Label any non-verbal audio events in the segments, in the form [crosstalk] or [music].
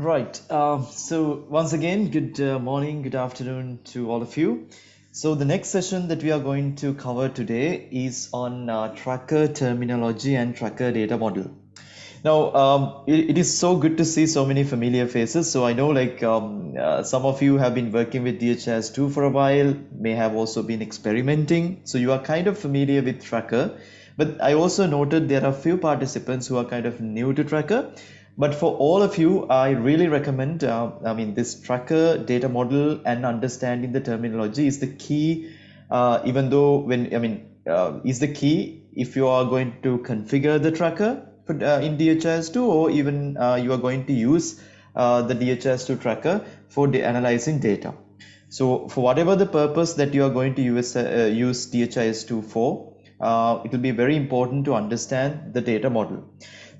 Right. Uh, so once again, good uh, morning, good afternoon to all of you. So the next session that we are going to cover today is on uh, tracker terminology and tracker data model. Now, um, it, it is so good to see so many familiar faces. So I know like um, uh, some of you have been working with DHIS2 for a while, may have also been experimenting. So you are kind of familiar with tracker. But I also noted there are few participants who are kind of new to tracker but for all of you i really recommend uh, i mean this tracker data model and understanding the terminology is the key uh, even though when i mean uh, is the key if you are going to configure the tracker for, uh, in dhis2 or even uh, you are going to use uh, the dhis2 tracker for analyzing data. So for whatever the purpose that you are going to use use dhis2 for it will be very important to understand the data model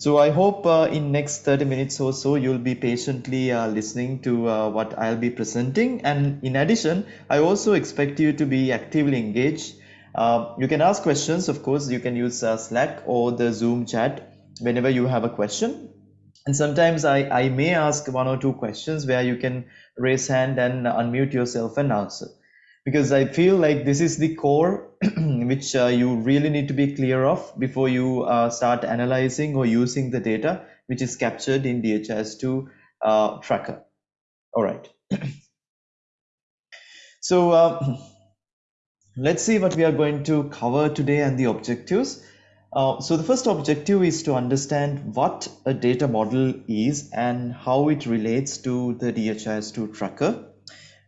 so I hope uh, in next 30 minutes or so, you'll be patiently uh, listening to uh, what I'll be presenting. And in addition, I also expect you to be actively engaged. Uh, you can ask questions, of course, you can use uh, Slack or the Zoom chat whenever you have a question. And sometimes I, I may ask one or two questions where you can raise hand and unmute yourself and answer because I feel like this is the core [clears throat] which uh, you really need to be clear of before you uh, start analyzing or using the data which is captured in DHIS2 uh, tracker. All right. [clears throat] so uh, [clears throat] let's see what we are going to cover today and the objectives. Uh, so the first objective is to understand what a data model is and how it relates to the DHIS2 tracker.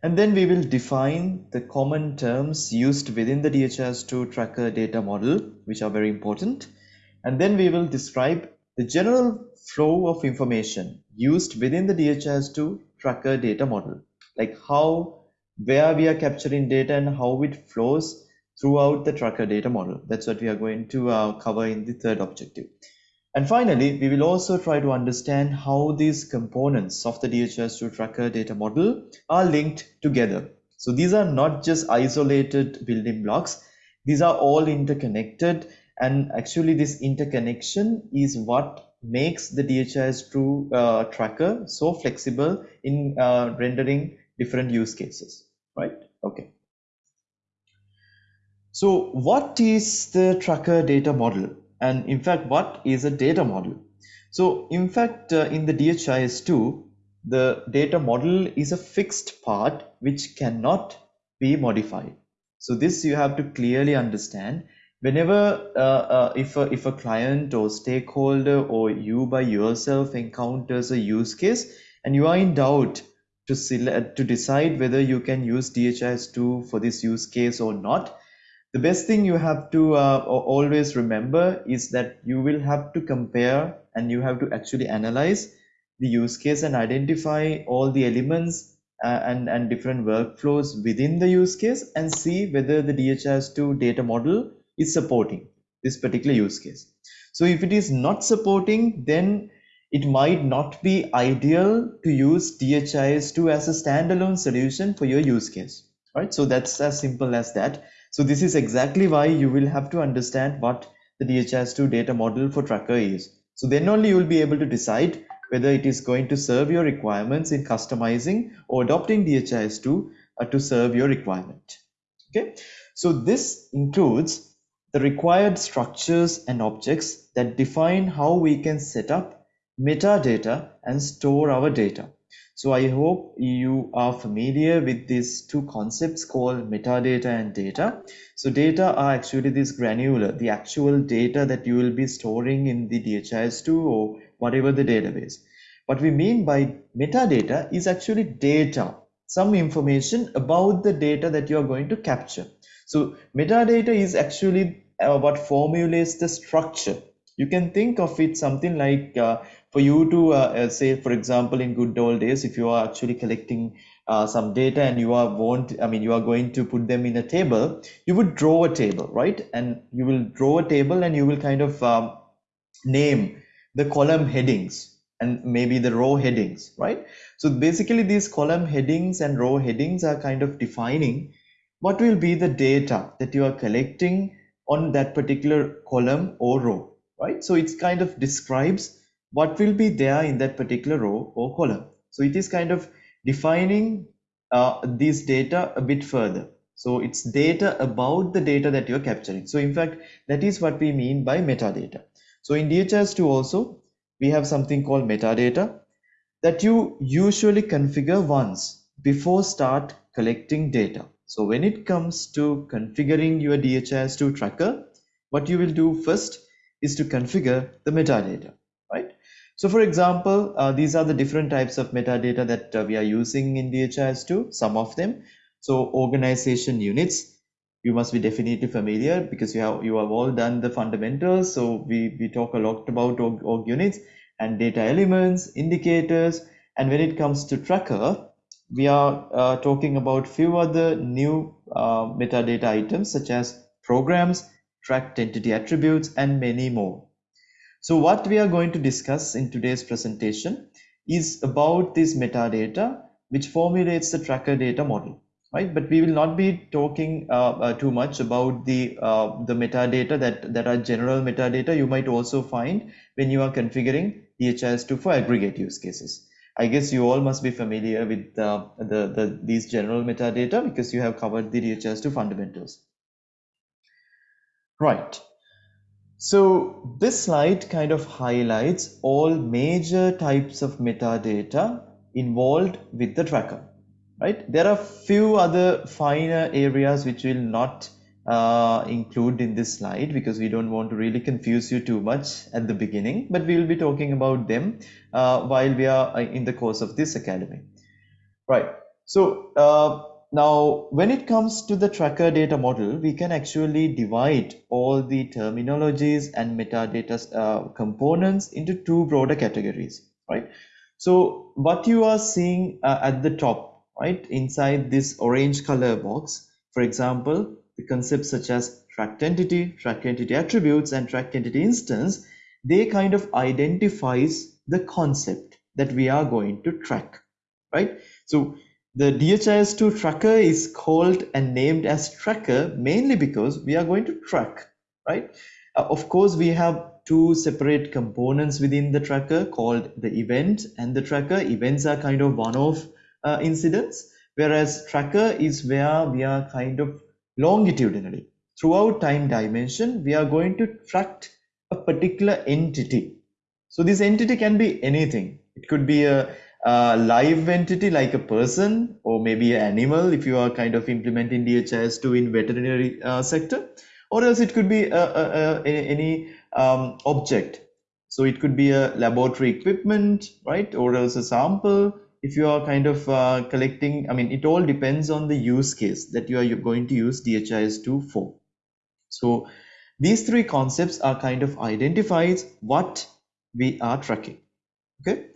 And then we will define the common terms used within the DHIS2 tracker data model, which are very important. And then we will describe the general flow of information used within the DHIS2 tracker data model, like how, where we are capturing data and how it flows throughout the tracker data model. That's what we are going to uh, cover in the third objective. And finally, we will also try to understand how these components of the DHIS2 tracker data model are linked together. So these are not just isolated building blocks. These are all interconnected. And actually this interconnection is what makes the DHIS2 uh, tracker so flexible in uh, rendering different use cases, right? Okay. So what is the tracker data model? And in fact, what is a data model? So in fact, uh, in the DHIS2, the data model is a fixed part which cannot be modified. So this you have to clearly understand. Whenever uh, uh, if, a, if a client or stakeholder or you by yourself encounters a use case and you are in doubt to select to decide whether you can use DHIS2 for this use case or not, the best thing you have to uh, always remember is that you will have to compare and you have to actually analyze the use case and identify all the elements uh, and, and different workflows within the use case and see whether the DHIS2 data model is supporting this particular use case. So if it is not supporting, then it might not be ideal to use DHIS2 as a standalone solution for your use case. Right? So that's as simple as that. So this is exactly why you will have to understand what the DHIS2 data model for tracker is. So then only you will be able to decide whether it is going to serve your requirements in customizing or adopting DHIS2 uh, to serve your requirement. Okay, so this includes the required structures and objects that define how we can set up metadata and store our data. So I hope you are familiar with these two concepts called metadata and data. So data are actually this granular, the actual data that you will be storing in the DHIS2 or whatever the database. What we mean by metadata is actually data, some information about the data that you are going to capture. So metadata is actually uh, what formulates the structure. You can think of it something like uh, for you to uh, uh, say for example in good old days if you are actually collecting uh, some data and you are want i mean you are going to put them in a table you would draw a table right? And you will draw a table and you will kind of um, name the column headings and maybe the row headings right? So basically these column headings and row headings are kind of defining what will be the data that you are collecting on that particular column or row right so it's kind of describes what will be there in that particular row or column. So it is kind of defining uh, these data a bit further. So it's data about the data that you're capturing. So in fact, that is what we mean by metadata. So in DHIS2 also, we have something called metadata that you usually configure once before start collecting data. So when it comes to configuring your DHIS2 tracker, what you will do first is to configure the metadata, right? So for example, uh, these are the different types of metadata that uh, we are using in DHIS2, some of them. So organization units, you must be definitely familiar because you have you have all done the fundamentals. So we, we talk a lot about org, org units and data elements, indicators, and when it comes to tracker, we are uh, talking about few other new uh, metadata items such as programs, tracked entity attributes, and many more. So what we are going to discuss in today's presentation is about this metadata which formulates the tracker data model, right? But we will not be talking uh, uh, too much about the uh, the metadata that that are general metadata you might also find when you are configuring DHIS2 for aggregate use cases. I guess you all must be familiar with uh, the, the these general metadata because you have covered the DHIS2 fundamentals. Right. So this slide kind of highlights all major types of metadata involved with the tracker, right? There are few other finer areas which will not uh, include in this slide because we don't want to really confuse you too much at the beginning, but we will be talking about them uh, while we are uh, in the course of this academy. Right. So uh, now, when it comes to the tracker data model, we can actually divide all the terminologies and metadata uh, components into two broader categories, right? So what you are seeing uh, at the top, right, inside this orange color box, for example, the concepts such as tracked entity, tracked entity attributes, and tracked entity instance, they kind of identifies the concept that we are going to track, right? So the DHIS2 tracker is called and named as tracker mainly because we are going to track, right? Uh, of course, we have two separate components within the tracker called the event and the tracker. Events are kind of one-off uh, incidents, whereas tracker is where we are kind of longitudinally. Throughout time dimension, we are going to track a particular entity. So this entity can be anything. It could be a a live entity like a person or maybe an animal if you are kind of implementing DHIS2 in veterinary uh, sector or else it could be a, a, a, any um, object. So it could be a laboratory equipment right or else a sample. If you are kind of uh, collecting i mean it all depends on the use case that you are going to use dhis2 for. So these three concepts are kind of identifies what we are tracking okay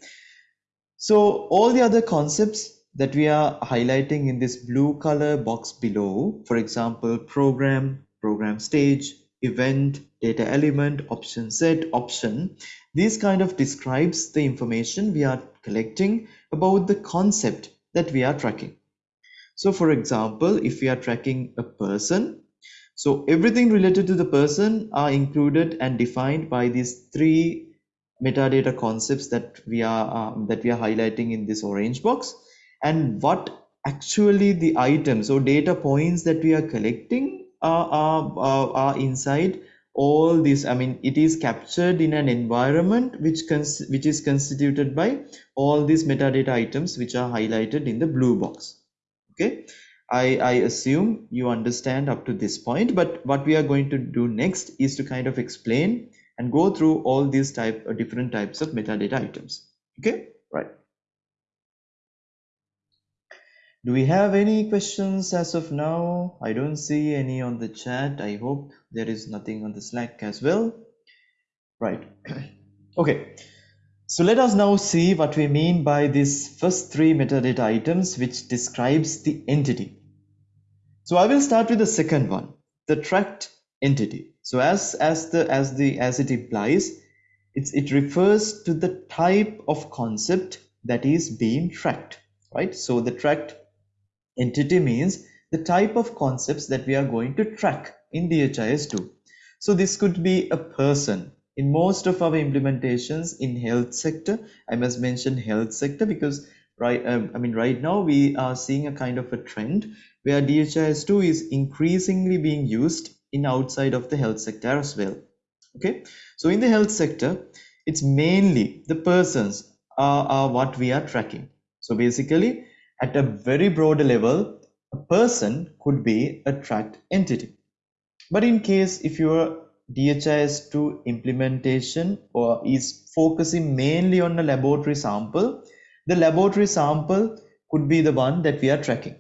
so all the other concepts that we are highlighting in this blue color box below, for example, program, program stage, event, data element, option set, option, these kind of describes the information we are collecting about the concept that we are tracking. So for example, if we are tracking a person, so everything related to the person are included and defined by these three metadata concepts that we are um, that we are highlighting in this orange box. And what actually the items or data points that we are collecting are, are, are inside all this. I mean it is captured in an environment which which is constituted by all these metadata items which are highlighted in the blue box. Okay? I, I assume you understand up to this point but what we are going to do next is to kind of explain and go through all these type uh, different types of metadata items. Okay? Right. Do we have any questions as of now? I don't see any on the chat. I hope there is nothing on the slack as well. Right. [clears throat] Okay. So let us now see what we mean by these first three metadata items which describes the entity. So i will start with the second one the tracked entity so as as the as the as it implies it's it refers to the type of concept that is being tracked right? So the tracked entity means the type of concepts that we are going to track in DHIS2 so this could be a person. In most of our implementations in health sector i must mention health sector because right um, i mean right now we are seeing a kind of a trend where dhis2 is increasingly being used in outside of the health sector as well okay? So in the health sector it's mainly the persons are, are what we are tracking. So basically at a very broad level a person could be a tracked entity. But in case if your DHIS2 implementation or is focusing mainly on a laboratory sample, the laboratory sample could be the one that we are tracking,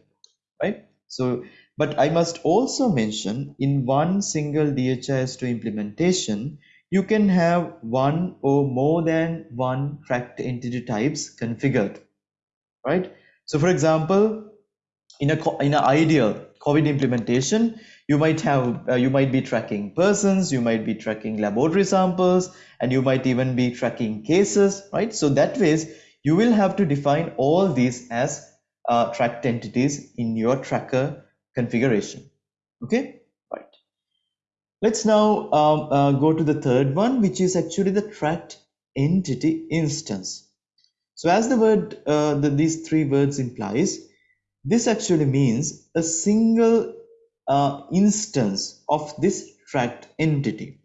right? So, but I must also mention in one single DHIS2 implementation, you can have one or more than one tracked entity types configured, right? So for example, in a in an ideal COVID implementation, you might have uh, you might be tracking persons you might be tracking laboratory samples and you might even be tracking cases right so that ways you will have to define all these as uh, tracked entities in your tracker configuration. Okay? Right. Let's now um, uh, go to the third one which is actually the tracked entity instance. So as the word uh, the, these three words implies this actually means a single uh, instance of this tracked entity.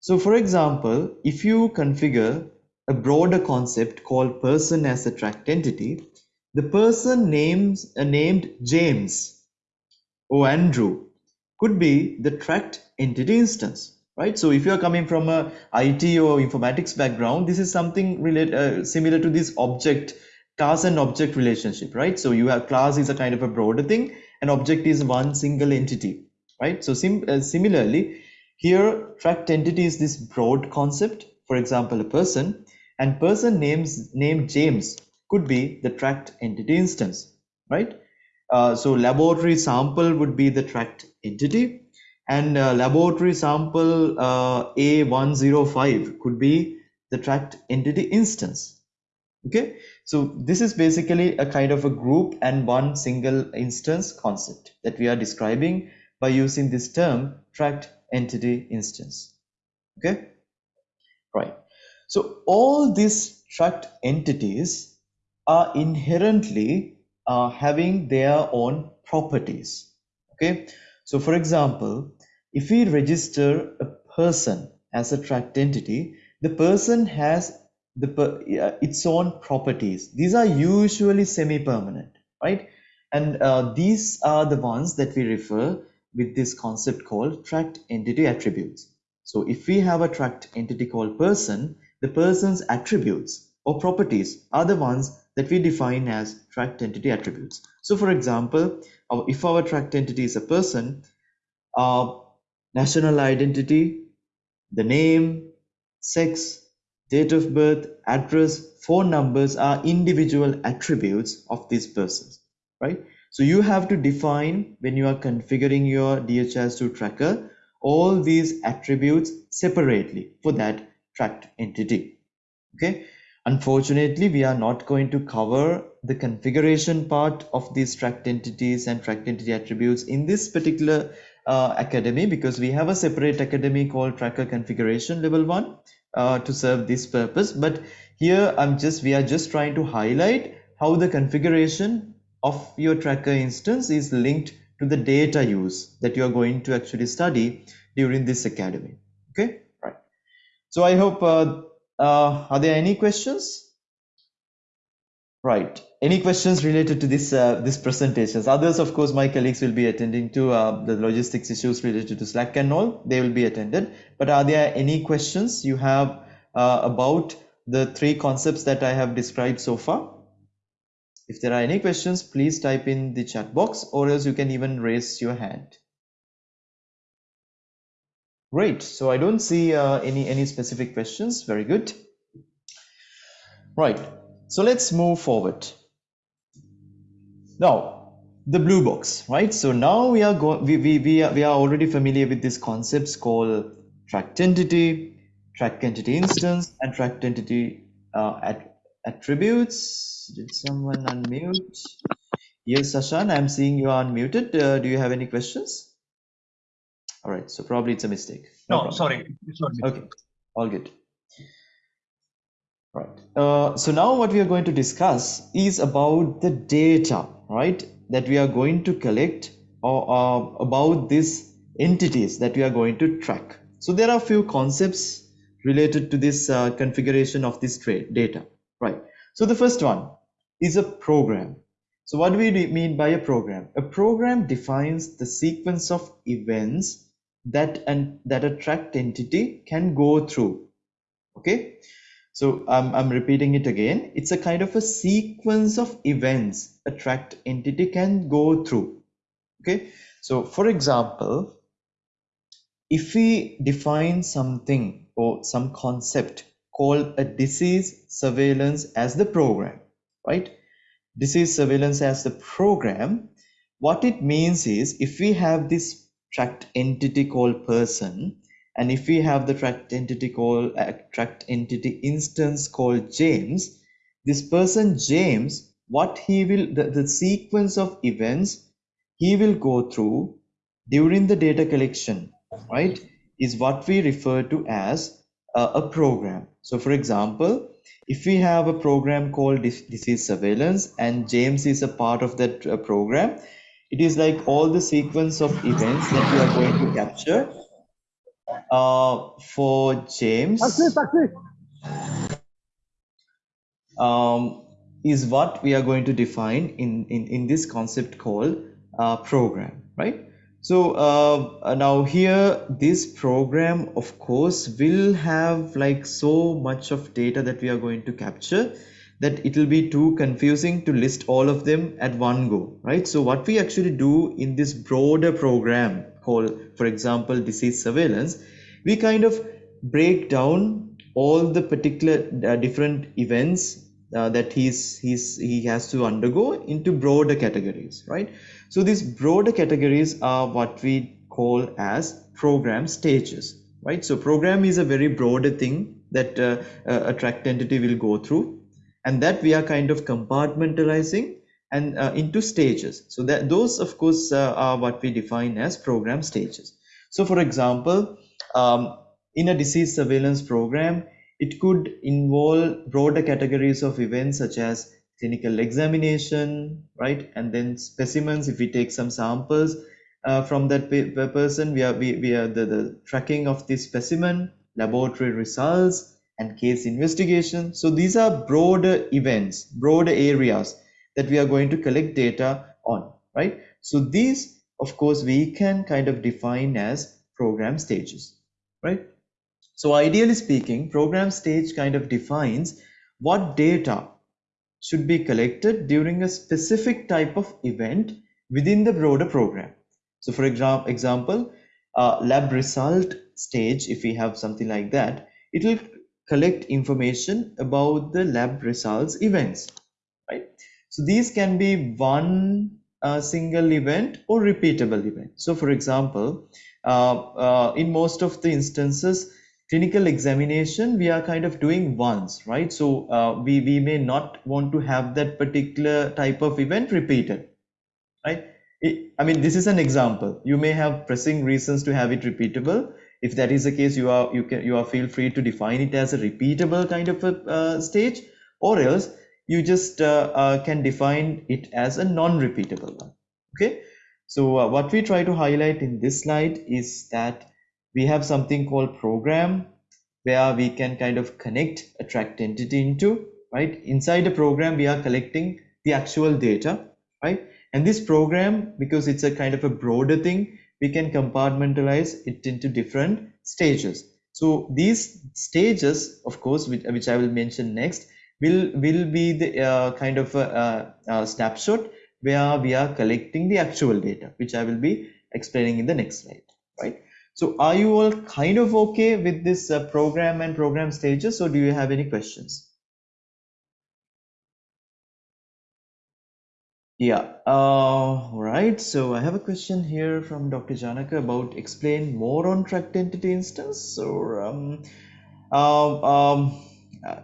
So for example, if you configure a broader concept called person as a tracked entity, the person names uh, named James or Andrew could be the tracked entity instance, right? So if you are coming from a IT or informatics background, this is something related uh, similar to this object class and object relationship, right? So you have class is a kind of a broader thing and object is one single entity, right? So sim uh, similarly, here tracked entity is this broad concept. For example, a person and person names named James could be the tracked entity instance, right? Uh, so laboratory sample would be the tracked entity and uh, laboratory sample uh, A105 could be the tracked entity instance. Okay, so this is basically a kind of a group and one single instance concept that we are describing by using this term tracked entity instance. Okay, right. So all these tracked entities are inherently uh, having their own properties. Okay, so for example, if we register a person as a tracked entity, the person has the its own properties. These are usually semi-permanent, right? And uh, these are the ones that we refer with this concept called tracked entity attributes. So if we have a tracked entity called person, the person's attributes or properties are the ones that we define as tracked entity attributes. So for example, if our tracked entity is a person, our national identity, the name, sex, date of birth, address, phone numbers are individual attributes of these persons, right? So you have to define when you are configuring your DHIS2 tracker all these attributes separately for that tracked entity. Okay. Unfortunately, we are not going to cover the configuration part of these tracked entities and tracked entity attributes in this particular uh, academy because we have a separate academy called tracker configuration level one uh, to serve this purpose. But here i'm just we are just trying to highlight how the configuration of your tracker instance is linked to the data use that you are going to actually study during this academy. Okay? Right. So i hope uh, uh, are there any questions? Right. Any questions related to this uh, this presentations? Others of course my colleagues will be attending to uh, the logistics issues related to slack and all. They will be attended. But are there any questions you have uh, about the three concepts that i have described so far? If there are any questions please type in the chat box or else you can even raise your hand great so i don't see uh, any any specific questions very good right so let's move forward now, the blue box, right? So now we are going, we, we, we, are, we are already familiar with these concepts called tracked entity, tracked entity instance, and tracked entity uh, at, attributes. Did someone unmute? Yes, Sashan, I'm seeing you are unmuted. Uh, do you have any questions? All right, so probably it's a mistake. No, no sorry. Okay, all good. Right. Uh, so now what we are going to discuss is about the data, right, that we are going to collect or uh, about these entities that we are going to track. So there are a few concepts related to this uh, configuration of this trade data, right? So the first one is a program. So what do we mean by a program? A program defines the sequence of events that and that a tracked entity can go through. Okay, so um, I'm repeating it again. It's a kind of a sequence of events a tracked entity can go through. Okay, so for example, if we define something or some concept called a disease surveillance as the program, right? Disease surveillance as the program, what it means is if we have this tracked entity called person, and if we have the tracked entity called uh, tracked entity instance called James, this person James, what he will the, the sequence of events he will go through during the data collection right is what we refer to as a, a program. So for example if we have a program called disease surveillance and james is a part of that uh, program it is like all the sequence of events that we are going to capture uh, for james. Um, is what we are going to define in in, in this concept called uh, program right? So uh, now here this program of course will have like so much of data that we are going to capture that it will be too confusing to list all of them at one go right? So what we actually do in this broader program called for example disease surveillance we kind of break down all the particular uh, different events uh, that he's he's he has to undergo into broader categories right? So these broader categories are what we call as program stages, right? So program is a very broader thing that uh, a tracked entity will go through and that we are kind of compartmentalizing and uh, into stages. So that those of course uh, are what we define as program stages. So for example, um, in a disease surveillance program, it could involve broader categories of events such as clinical examination, right? And then specimens, if we take some samples uh, from that person, we are, we, we are the, the tracking of the specimen, laboratory results, and case investigation. So these are broader events, broader areas that we are going to collect data on, right? So these, of course, we can kind of define as program stages, right? So ideally speaking, program stage kind of defines what data should be collected during a specific type of event within the broader program. So for example, uh, lab result stage, if we have something like that, it will collect information about the lab results events, right? So these can be one uh, single event or repeatable event. So for example, uh, uh in most of the instances, clinical examination we are kind of doing once right so uh, we we may not want to have that particular type of event repeated right it, i mean this is an example you may have pressing reasons to have it repeatable if that is the case you are you can you are feel free to define it as a repeatable kind of a uh, stage or else you just uh, uh can define it as a non-repeatable one. Okay? So uh, what we try to highlight in this slide is that we have something called program where we can kind of connect a tracked entity into right? Inside the program we are collecting the actual data right? And this program because it's a kind of a broader thing we can compartmentalize it into different stages so these stages of course which, which i will mention next will will be the uh, kind of a, a, snapshot where we are collecting the actual data which i will be explaining in the next slide right so are you all kind of okay with this uh, program and program stages or do you have any questions? Yeah, uh, right. So I have a question here from Dr. Janaka about explain more on tracked entity instance. So um, uh, um, uh,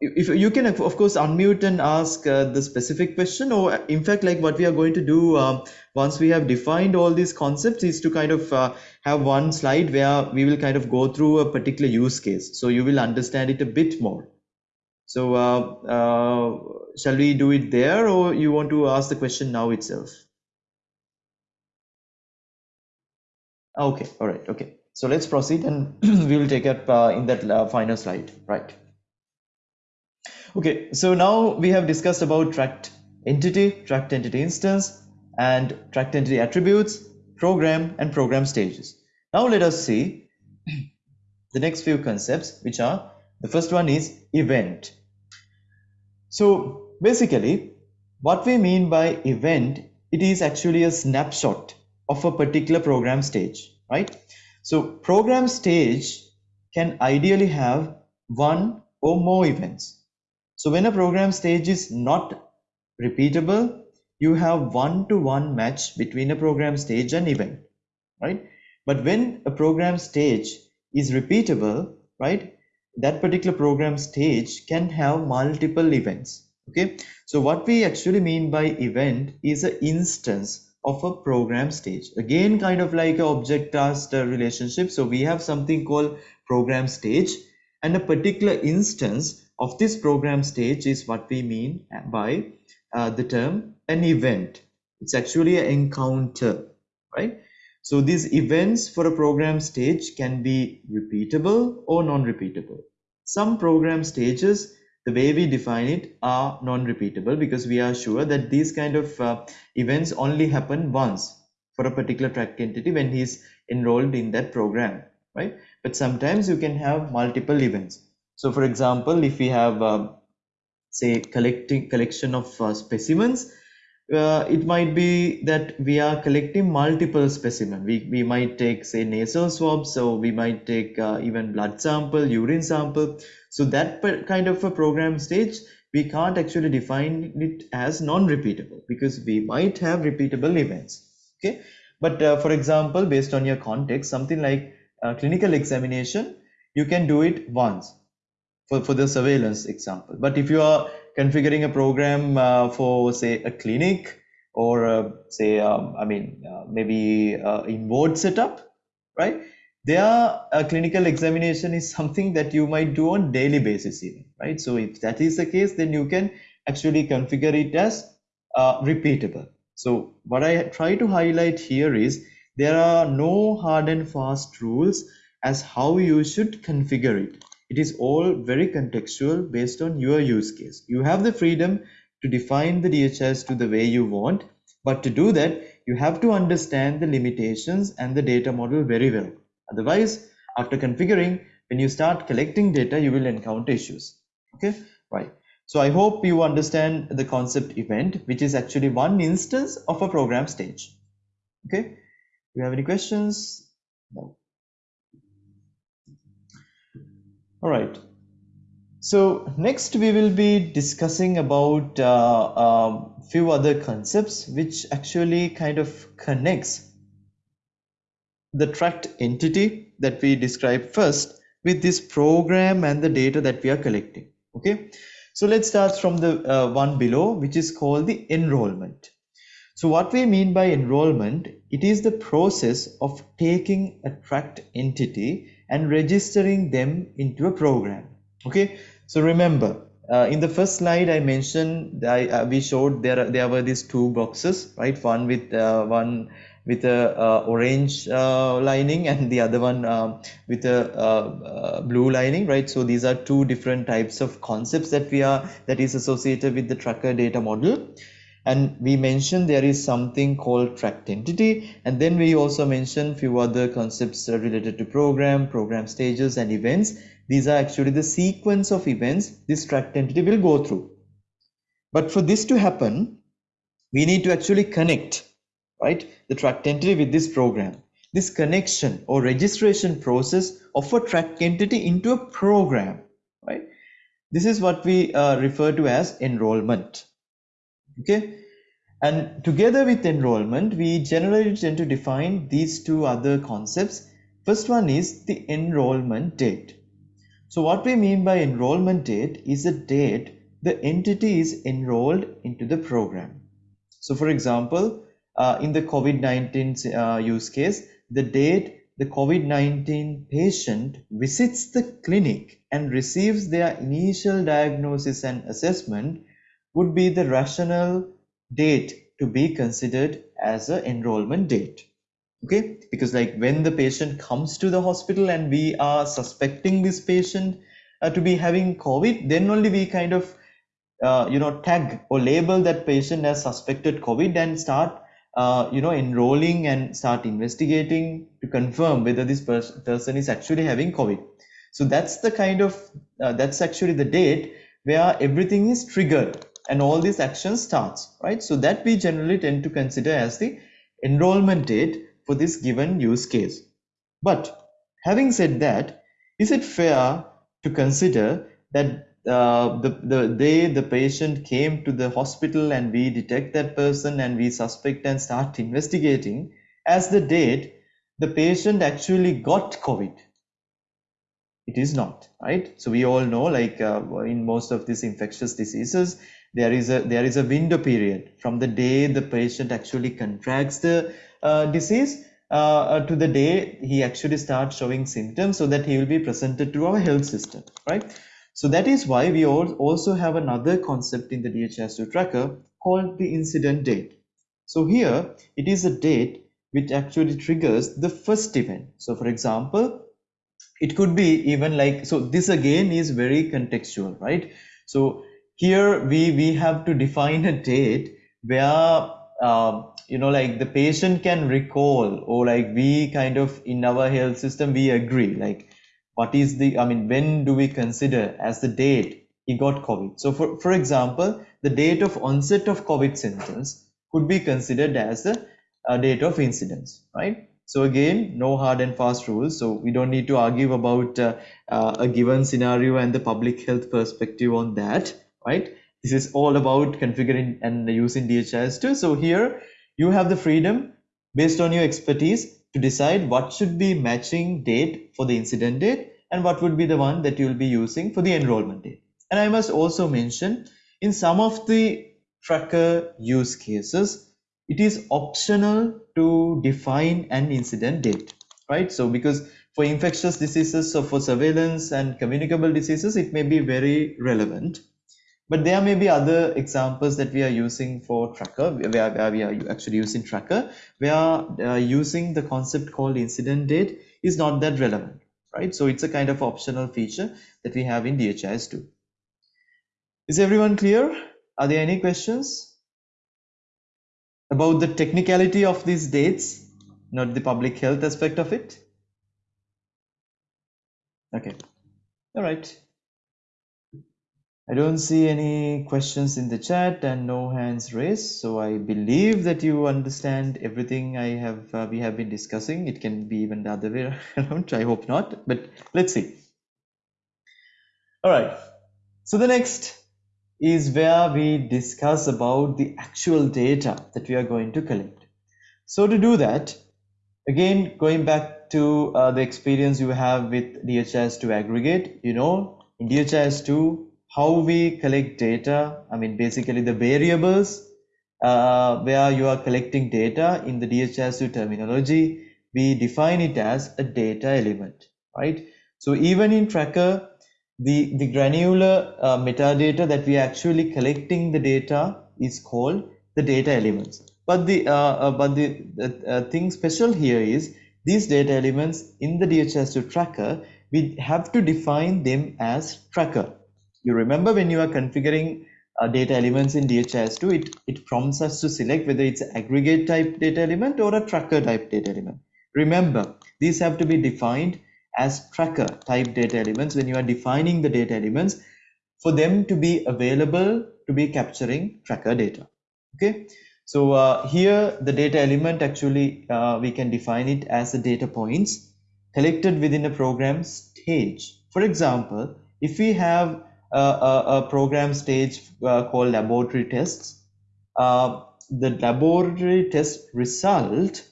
if you can of course unmute and ask uh, the specific question or in fact like what we are going to do um, once we have defined all these concepts is to kind of uh, have one slide where we will kind of go through a particular use case so you will understand it a bit more So uh, uh, shall we do it there or you want to ask the question now itself? Okay, all right, okay. So let's proceed and [clears throat] we will take up uh, in that uh, final slide, right? Okay, so now we have discussed about tracked entity, tracked entity instance, and tracked entity attributes, program, and program stages. Now let us see [clears throat] the next few concepts, which are the first one is event. So basically, what we mean by event, it is actually a snapshot of a particular program stage, right? So program stage can ideally have one or more events so when a program stage is not repeatable, you have one-to-one match between a program stage and event, right? But when a program stage is repeatable, right, that particular program stage can have multiple events, okay? So what we actually mean by event is an instance of a program stage. Again, kind of like a object-task relationship. So we have something called program stage and a particular instance of this program stage is what we mean by uh, the term an event. It's actually an encounter, right? So these events for a program stage can be repeatable or non-repeatable. Some program stages, the way we define it are non-repeatable because we are sure that these kind of uh, events only happen once for a particular track entity when he's enrolled in that program, right? But sometimes you can have multiple events. So for example, if we have uh, say collecting collection of uh, specimens, uh, it might be that we are collecting multiple specimen. We, we might take say nasal swabs, so we might take uh, even blood sample, urine sample. So that kind of a program stage, we can't actually define it as non-repeatable because we might have repeatable events. Okay, but uh, for example, based on your context, something like uh, clinical examination, you can do it once for, for the surveillance example. But if you are configuring a program uh, for say a clinic or uh, say, um, I mean, uh, maybe uh, in ward setup, right? There, a clinical examination is something that you might do on daily basis even, right? So if that is the case, then you can actually configure it as uh, repeatable. So what I try to highlight here is there are no hard and fast rules as how you should configure it it is all very contextual based on your use case. You have the freedom to define the DHIS2 the way you want, but to do that, you have to understand the limitations and the data model very well. Otherwise, after configuring, when you start collecting data, you will encounter issues. Okay, right. So I hope you understand the concept event, which is actually one instance of a program stage. Okay, do you have any questions? No. All right. So next we will be discussing about a uh, uh, few other concepts which actually kind of connects the tracked entity that we described first with this program and the data that we are collecting. Okay. So let's start from the uh, one below which is called the enrollment. So what we mean by enrollment, it is the process of taking a tracked entity and registering them into a program. Okay? So remember uh, in the first slide I mentioned I, uh, we showed there there were these two boxes right? One with uh, one with a uh, orange uh, lining and the other one um, with a uh, blue lining right? So these are two different types of concepts that we are that is associated with the tracker data model and we mentioned there is something called tracked entity. And then we also mentioned few other concepts related to program program stages and events. These are actually the sequence of events this tracked entity will go through. But for this to happen we need to actually connect right the tracked entity with this program. This connection or registration process of a tracked entity into a program right? This is what we uh, refer to as enrollment okay? And together with enrollment we generally tend to define these two other concepts. First one is the enrollment date. So what we mean by enrollment date is the date the entity is enrolled into the program. So for example uh, in the covid-19 uh, use case the date the COVID-19 patient visits the clinic and receives their initial diagnosis and assessment would be the rational date to be considered as an enrollment date. Okay? Because like when the patient comes to the hospital and we are suspecting this patient uh, to be having covid then only we kind of uh, you know tag or label that patient as suspected covid and start uh, you know enrolling and start investigating to confirm whether this pers person is actually having covid. So that's the kind of uh, that's actually the date where everything is triggered and all these actions starts right so that we generally tend to consider as the enrollment date for this given use case. But having said that, is it fair to consider that uh, the, the day the patient came to the hospital and we detect that person and we suspect and start investigating as the date the patient actually got COVID? It is not, right? So we all know like uh, in most of these infectious diseases, there is a there is a window period from the day the patient actually contracts the uh, disease uh, uh, to the day he actually starts showing symptoms so that he will be presented to our health system, right? So that is why we all also have another concept in the DHIS2 tracker called the incident date. So here it is a date which actually triggers the first event. So for example, it could be even like, so this again is very contextual, right? So here we, we have to define a date where uh, you know like the patient can recall or like we kind of in our health system we agree like what is the i mean when do we consider as the date he got covid? So for for example the date of onset of covid symptoms could be considered as the uh, date of incidence right? So again no hard and fast rules so we don't need to argue about uh, uh, a given scenario and the public health perspective on that right this is all about configuring and using DHIS2 so here you have the freedom based on your expertise to decide what should be matching date for the incident date and what would be the one that you'll be using for the enrollment date. And I must also mention in some of the tracker use cases, it is optional to define an incident date, right? So because for infectious diseases, so for surveillance and communicable diseases, it may be very relevant. But there may be other examples that we are using for tracker, where, where we are actually using tracker, where uh, using the concept called incident date is not that relevant, right? So it's a kind of optional feature that we have in DHIS2. Is everyone clear? Are there any questions about the technicality of these dates, not the public health aspect of it? Okay, all right. I don't see any questions in the chat and no hands raised. So I believe that you understand everything I have uh, we have been discussing. It can be even the other way [laughs] around. I hope not, but let's see. All right. So the next is where we discuss about the actual data that we are going to collect. So to do that, again, going back to uh, the experience you have with DHIS2 aggregate, you know, in DHIS2, how we collect data. I mean, basically the variables uh, where you are collecting data in the DHIS2 terminology, we define it as a data element, right? So even in Tracker, the, the granular uh, metadata that we are actually collecting the data is called the data elements. But the uh, uh but the, the uh, thing special here is these data elements in the DHIS2 tracker, we have to define them as tracker you remember when you are configuring uh, data elements in DHIS2, it, it prompts us to select whether it's aggregate type data element or a tracker type data element. Remember, these have to be defined as tracker type data elements when you are defining the data elements for them to be available to be capturing tracker data. Okay, so uh, here the data element actually uh, we can define it as the data points collected within a program stage. For example, if we have a, a program stage uh, called laboratory tests. Uh, the laboratory test result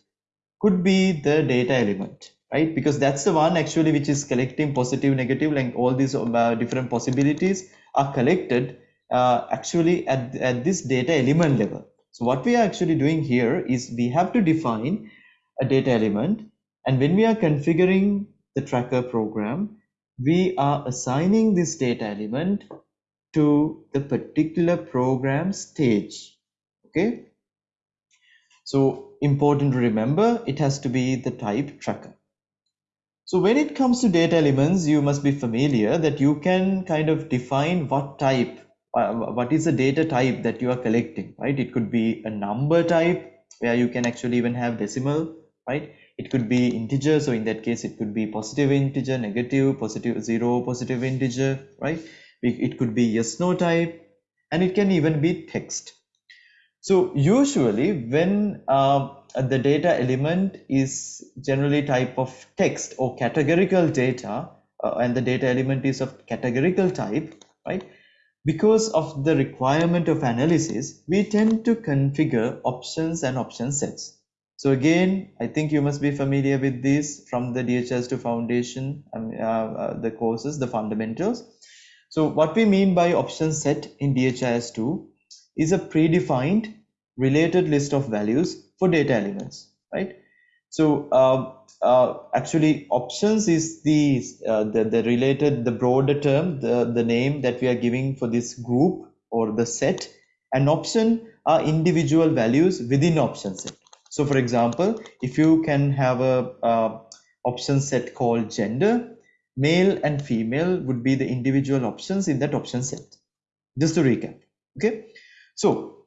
could be the data element, right? Because that's the one actually which is collecting positive, negative, like all these uh, different possibilities are collected uh, actually at, at this data element level. So what we are actually doing here is we have to define a data element And when we are configuring the tracker program, we are assigning this data element to the particular program stage. Okay. So important to remember, it has to be the type tracker. So when it comes to data elements, you must be familiar that you can kind of define what type, uh, what is the data type that you are collecting, right? It could be a number type where you can actually even have decimal, right? It could be integer. So in that case, it could be positive integer, negative, positive zero, positive integer, right? It could be yes, no type, and it can even be text. So usually when uh, the data element is generally type of text or categorical data, uh, and the data element is of categorical type, right? Because of the requirement of analysis, we tend to configure options and option sets. So again, I think you must be familiar with this from the DHIS2 foundation, um, uh, uh, the courses, the fundamentals. So what we mean by option set in DHIS2 is a predefined related list of values for data elements, right? So uh, uh, actually options is the, uh, the, the related, the broader term, the, the name that we are giving for this group or the set. An option are individual values within option set. So for example, if you can have a, option set called gender, male and female would be the individual options in that option set. Just to recap, okay? So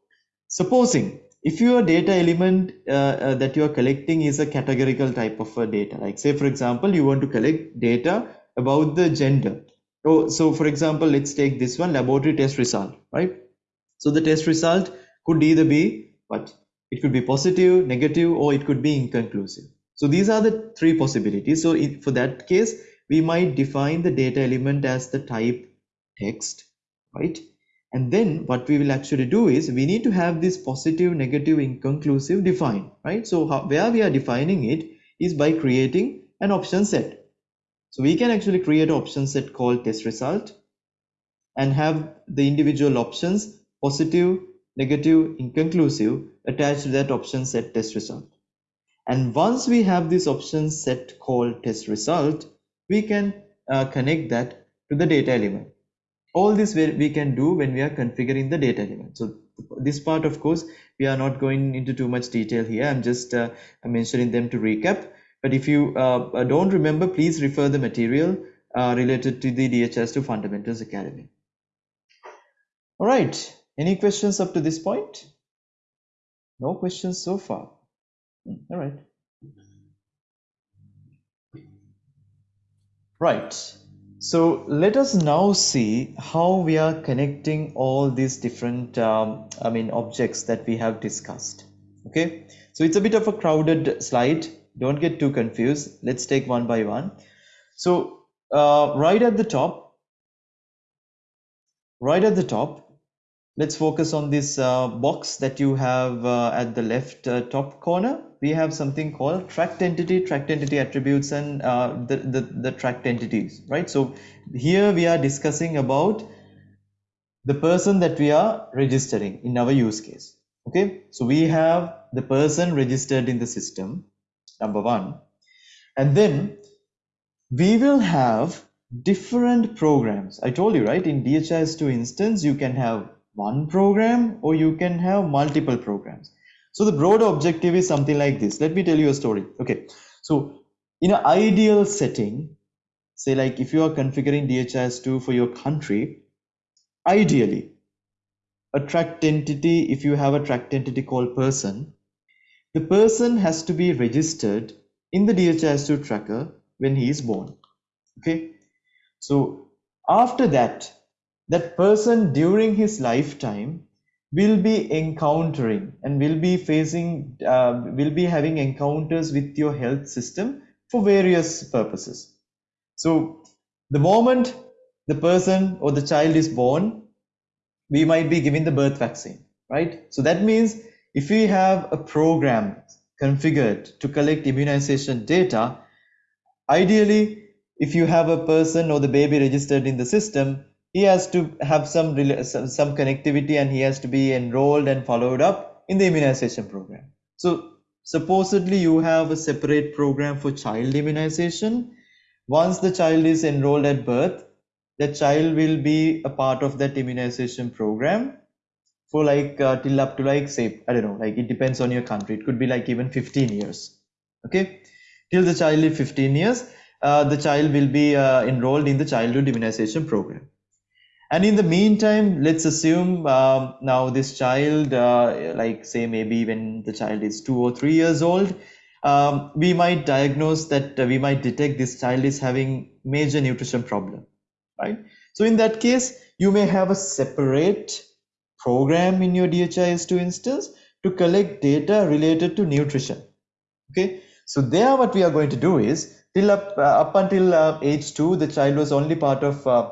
supposing if your data element uh, uh, that you are collecting is a categorical type of a data, like say for example, you want to collect data about the gender. Oh, so for example, let's take this one laboratory test result, right? So the test result could either be what it could be positive, negative, or it could be inconclusive. So these are the three possibilities. So for that case, we might define the data element as the type text, right? And then what we will actually do is we need to have this positive, negative, inconclusive defined, right? So how, where we are defining it is by creating an option set. So we can actually create an option set called test result and have the individual options positive, negative, inconclusive attached to that option set test result. And once we have this option set called test result, we can uh, connect that to the data element. All this we can do when we are configuring the data element. So this part, of course, we are not going into too much detail here. I'm just uh, mentioning them to recap. But if you uh, uh don't remember, please refer the material uh, related to the DHIS2 Fundamentals Academy. All right. Any questions up to this point? No questions so far. Hmm, all right. Right. So let us now see how we are connecting all these different, um, I mean, objects that we have discussed. Okay. So it's a bit of a crowded slide. Don't get too confused. Let's take one by one. So uh, right at the top, right at the top, let's focus on this uh, box that you have uh, at the left uh, top corner we have something called tracked entity, tracked entity attributes, and uh, the, the, the tracked entities, right? So here we are discussing about the person that we are registering in our use case. Okay, so we have the person registered in the system, number one, and then we will have different programs. I told you, right? In DHIS2 instance, you can have one program or you can have multiple programs. So the broad objective is something like this. Let me tell you a story. Okay. So in an ideal setting, say like if you are configuring DHIS2 for your country, ideally a tracked entity, if you have a tracked entity called person, the person has to be registered in the DHIS2 tracker when he is born. Okay. So after that, that person during his lifetime will be encountering and will be facing uh, will be having encounters with your health system for various purposes. So the moment the person or the child is born we might be giving the birth vaccine right? So that means if we have a program configured to collect immunization data ideally if you have a person or the baby registered in the system he has to have some some connectivity and he has to be enrolled and followed up in the immunization program. So supposedly you have a separate program for child immunization. Once the child is enrolled at birth, the child will be a part of that immunization program for like uh, till up to like say I don't know like it depends on your country. It could be like even 15 years. Okay? Till the child is 15 years uh, the child will be uh, enrolled in the childhood immunization program and in the meantime let's assume um, now this child uh, like say maybe when the child is two or three years old um, we might diagnose that uh, we might detect this child is having major nutrition problem right so in that case you may have a separate program in your DHIS2 instance to collect data related to nutrition. Okay, so there what we are going to do is till up, uh, up until uh, age 2, the child was only part of uh,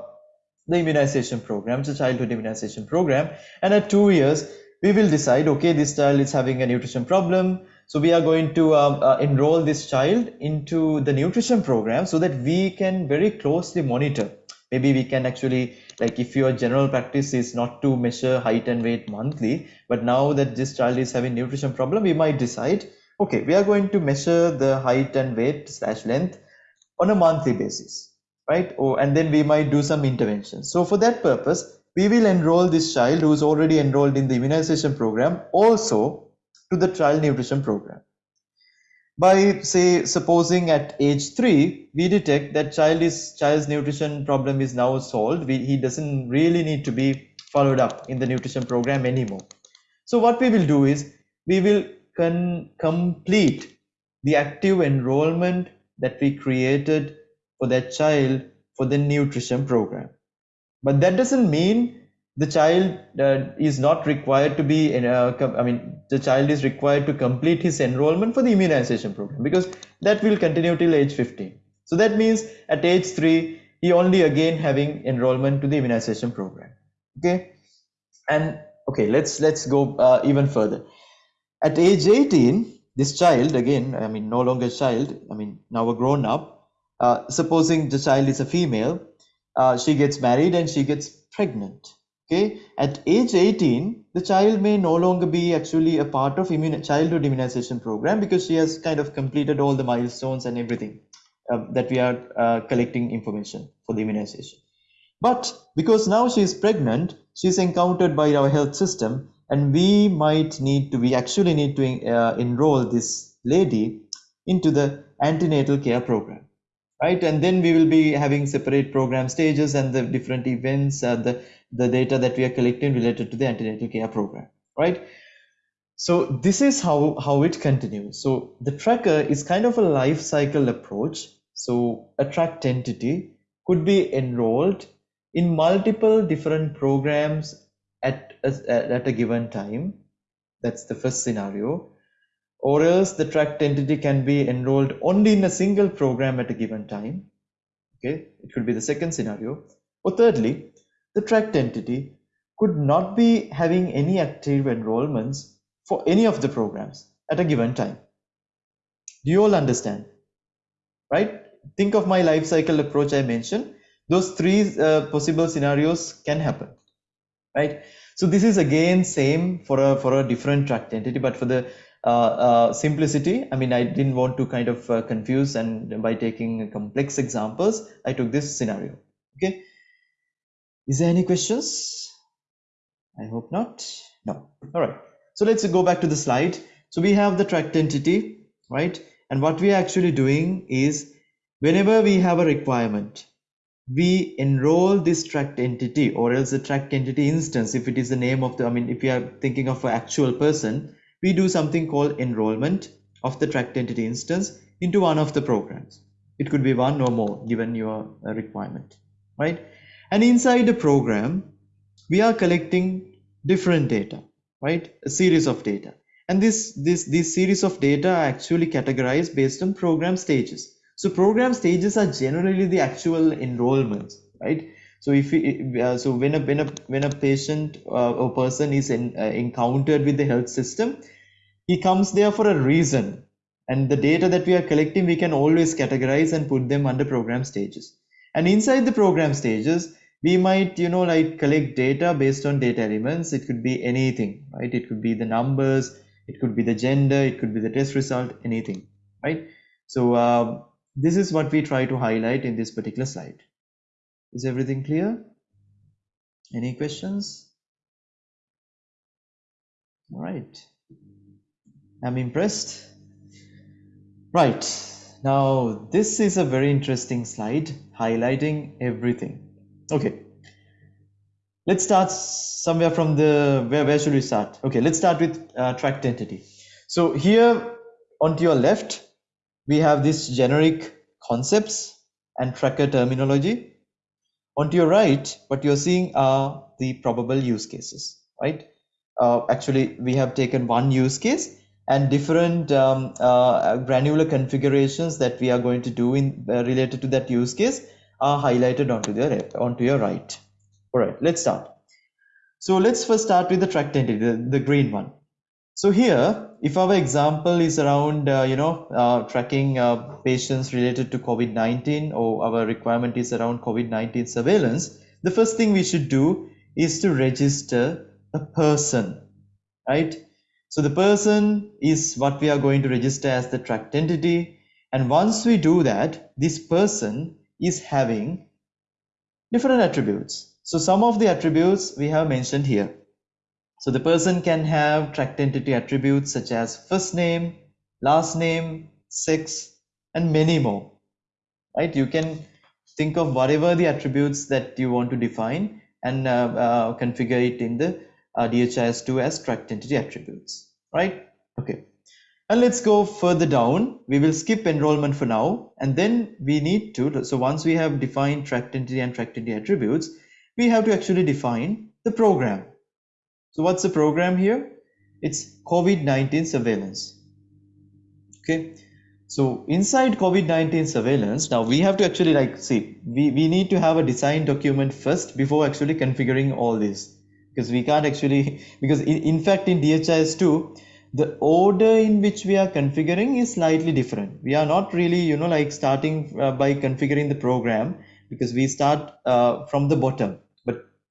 the immunization program, the childhood immunization program. And at two years, we will decide, okay, this child is having a nutrition problem. So we are going to um, uh, enroll this child into the nutrition program so that we can very closely monitor. Maybe we can actually like if your general practice is not to measure height and weight monthly but now that this child is having nutrition problem we might decide okay we are going to measure the height and weight slash length on a monthly basis right? Oh and then we might do some interventions. So for that purpose we will enroll this child who is already enrolled in the immunization program also to the child nutrition program. By say supposing at age 3 we detect that child is child's nutrition problem is now solved. We, he doesn't really need to be followed up in the nutrition program anymore. So what we will do is we will complete the active enrollment that we created for that child for the nutrition program but that doesn't mean the child uh, is not required to be in a, I mean, the child is required to complete his enrollment for the immunization program because that will continue till age 15. So that means at age 3, he only again having enrollment to the immunization program. Okay. And okay, let's, let's go uh, even further. At age 18, this child, again, I mean, no longer child, I mean, now a grown up, uh, supposing the child is a female, uh, she gets married and she gets pregnant okay? At age 18 the child may no longer be actually a part of childhood immunization program because she has kind of completed all the milestones and everything uh, that we are uh, collecting information for the immunization. But because now she is pregnant she is encountered by our health system and we might need to we actually need to uh, enroll this lady into the antenatal care program right and then we will be having separate program stages and the different events uh, the the data that we are collecting related to the antenatal care program, right? So this is how, how it continues. So the tracker is kind of a life cycle approach. So a tracked entity could be enrolled in multiple different programs at a, at a given time. That's the first scenario. Or else the tracked entity can be enrolled only in a single program at a given time. Okay, it could be the second scenario. Or thirdly, the tracked entity could not be having any active enrollments for any of the programs at a given time. Do you all understand? Right? Think of my life cycle approach I mentioned. Those three uh, possible scenarios can happen. Right? So this is again same for a for a different tracked entity, but for the simplicity, I mean, I didn't want to kind of uh, confuse and by taking complex examples, I took this scenario. Okay. Is there any questions? I hope not. No. All right. So let's go back to the slide. So we have the tracked entity, right? And what we are actually doing is whenever we have a requirement, we enroll this tracked entity or else the tracked entity instance, if it is the name of the, I mean, if we are thinking of an actual person, we do something called enrollment of the tracked entity instance into one of the programs. It could be one or more given your uh, requirement, right? And inside the program, we are collecting different data, right? A series of data. And this, this, this series of data are actually categorized based on program stages. So program stages are generally the actual enrollments, right? So if uh, so when a when a when a patient uh, or person is in, uh, encountered with the health system, he comes there for a reason, and the data that we are collecting we can always categorize and put them under program stages. And inside the program stages, we might you know like collect data based on data elements. It could be anything right? It could be the numbers it could be the gender it could be the test result anything right? So uh, this is what we try to highlight in this particular slide is everything clear? Any questions? All right. I'm impressed. Right. Now this is a very interesting slide highlighting everything. Okay. Let's start somewhere from the where, where should we start? Okay let's start with uh, tracked entity so here onto your left we have this generic concepts and tracker terminology onto your right what you're seeing are the probable use cases right uh, actually we have taken one use case and different um, uh, granular configurations that we are going to do in uh, related to that use case are highlighted onto the onto your right all right, let's start. So let's first start with the tracked entity, the, the green one. So here, if our example is around, uh, you know, uh, tracking uh, patients related to COVID-19 or our requirement is around COVID-19 surveillance, the first thing we should do is to register a person, right? So the person is what we are going to register as the tracked entity. And once we do that, this person is having different attributes. So some of the attributes we have mentioned here. So the person can have tracked entity attributes such as first name, last name, sex, and many more. Right? You can think of whatever the attributes that you want to define and uh, uh, configure it in the uh, DHIS2 as tracked entity attributes. Right? Okay. And let's go further down. We will skip enrollment for now. And then we need to, so once we have defined tracked entity and tracked entity attributes, we have to actually define the program. So what's the program here? It's COVID-19 surveillance. Okay. So inside COVID-19 surveillance, now we have to actually like see, we, we need to have a design document first before actually configuring all this because we can't actually, [laughs] because in, in fact in DHIS2, the order in which we are configuring is slightly different. We are not really, you know, like starting uh, by configuring the program because we start uh, from the bottom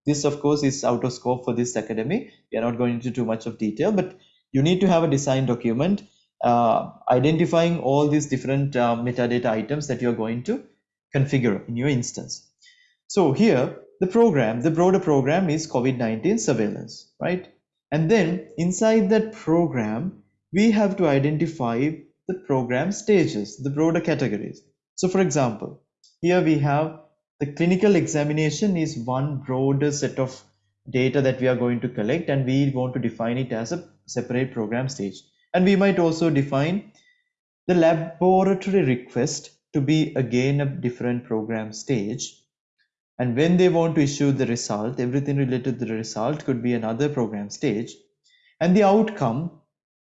this, of course, is out of scope for this academy. We are not going into too much of detail, but you need to have a design document uh, identifying all these different uh, metadata items that you're going to configure in your instance. So here, the program, the broader program is COVID-19 surveillance, right? And then inside that program, we have to identify the program stages, the broader categories. So for example, here we have the clinical examination is one broader set of data that we are going to collect and we want to define it as a separate program stage. And we might also define the laboratory request to be again a different program stage. And when they want to issue the result, everything related to the result could be another program stage. And the outcome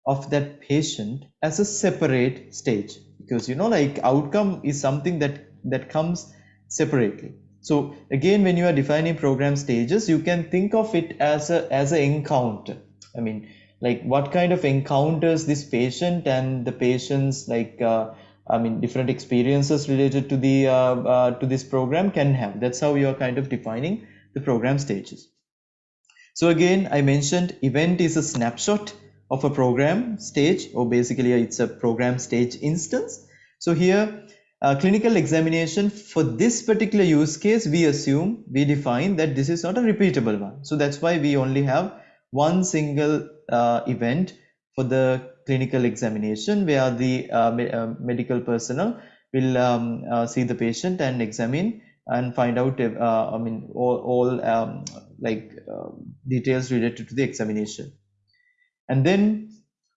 of that patient as a separate stage. Because you know, like outcome is something that that comes separately. So again, when you are defining program stages, you can think of it as a as an encounter. I mean, like what kind of encounters this patient and the patient's like uh, I mean different experiences related to the uh, uh, to this program can have. That's how you are kind of defining the program stages. So again, I mentioned event is a snapshot of a program stage, or basically it's a program stage instance. So here uh, clinical examination for this particular use case we assume we define that this is not a repeatable one. So that's why we only have one single uh, event for the clinical examination where the uh, me uh, medical personnel will um, uh, see the patient and examine and find out if, uh, I mean all, all um, like details related to the examination. And then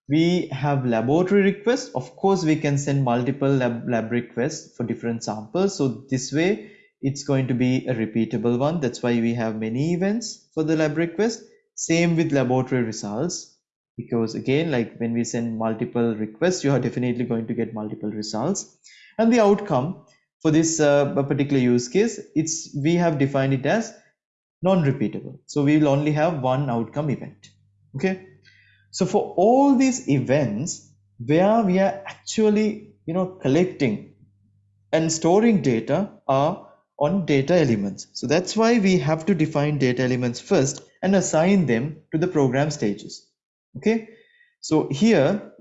we have laboratory requests. Of course we can send multiple lab, lab requests for different samples. So this way it's going to be a repeatable one. That's why we have many events for the lab request. Same with laboratory results. Because again like when we send multiple requests you are definitely going to get multiple results. And the outcome for this uh, particular use case it's we have defined it as non-repeatable. So we will only have one outcome event. Okay so for all these events where we are actually, you know, collecting and storing data are on data elements. So that's why we have to define data elements first and assign them to the program stages. Okay. So here,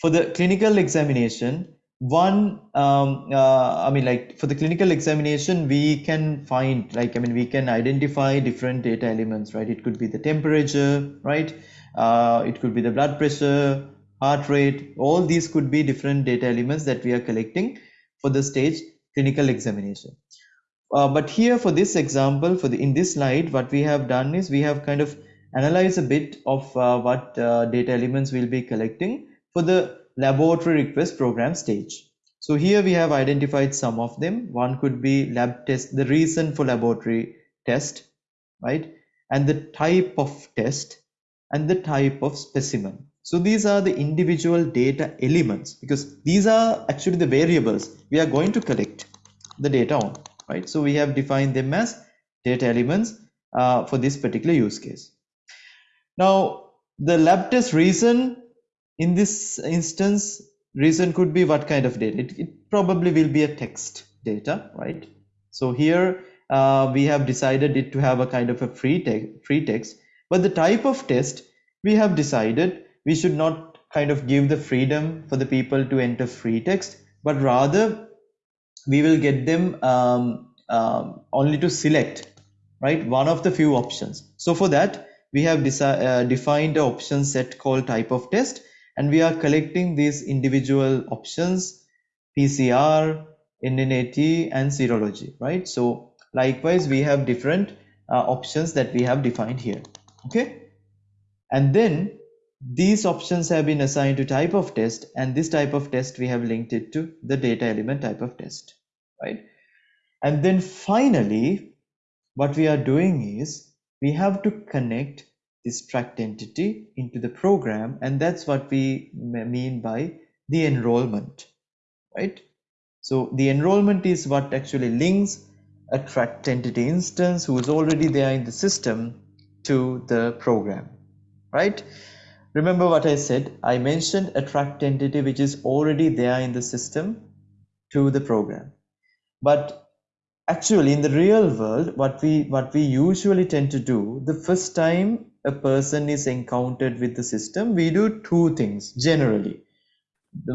for the clinical examination, one, um, uh, I mean, like for the clinical examination, we can find, like, I mean, we can identify different data elements, right? It could be the temperature, right? Uh, it could be the blood pressure, heart rate, all these could be different data elements that we are collecting for the stage clinical examination. Uh, but here for this example, for the in this slide, what we have done is we have kind of analyzed a bit of uh, what uh, data elements we'll be collecting for the laboratory request program stage. So here we have identified some of them. One could be lab test, the reason for laboratory test, right? And the type of test and the type of specimen. So these are the individual data elements because these are actually the variables we are going to collect the data on, right? So we have defined them as data elements uh, for this particular use case. Now the lab test reason in this instance, reason could be what kind of data? It, it probably will be a text data, right? So here uh, we have decided it to have a kind of a free, te free text, but the type of test we have decided we should not kind of give the freedom for the people to enter free text, but rather we will get them um, um, only to select, right? One of the few options. So for that, we have uh, defined an option set called type of test and we are collecting these individual options PCR, NAAT and serology, right? So likewise, we have different uh, options that we have defined here, okay? And then these options have been assigned to type of test and this type of test we have linked it to the data element type of test, right? And then finally, what we are doing is we have to connect this tracked entity into the program and that's what we mean by the enrollment right so the enrollment is what actually links a tracked entity instance who is already there in the system to the program right? Remember what i said. I mentioned a tracked entity which is already there in the system to the program. But actually in the real world what we what we usually tend to do the first time a person is encountered with the system we do two things generally.